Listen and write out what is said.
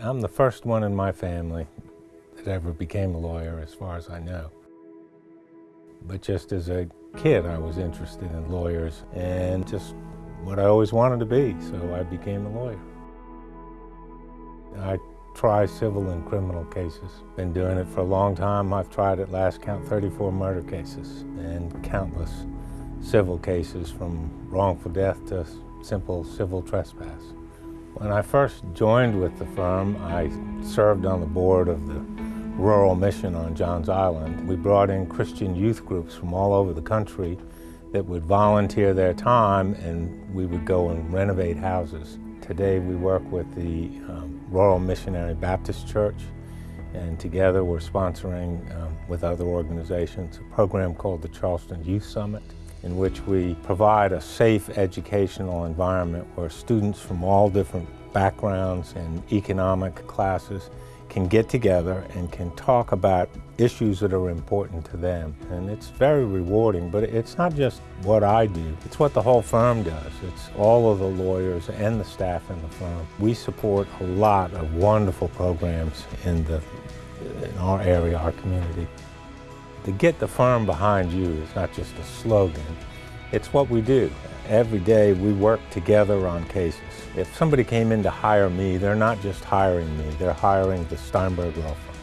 I'm the first one in my family that ever became a lawyer, as far as I know. But just as a kid, I was interested in lawyers and just what I always wanted to be, so I became a lawyer. I try civil and criminal cases. Been doing it for a long time. I've tried at last count 34 murder cases and countless civil cases from wrongful death to simple civil trespass. When I first joined with the firm, I served on the board of the Rural Mission on Johns Island. We brought in Christian youth groups from all over the country that would volunteer their time and we would go and renovate houses. Today we work with the um, Royal Missionary Baptist Church and together we're sponsoring um, with other organizations a program called the Charleston Youth Summit in which we provide a safe educational environment where students from all different backgrounds and economic classes can get together and can talk about issues that are important to them. And it's very rewarding, but it's not just what I do, it's what the whole firm does. It's all of the lawyers and the staff in the firm. We support a lot of wonderful programs in, the, in our area, our community. To get the firm behind you is not just a slogan, it's what we do. Every day we work together on cases. If somebody came in to hire me, they're not just hiring me, they're hiring the Steinberg Law Firm.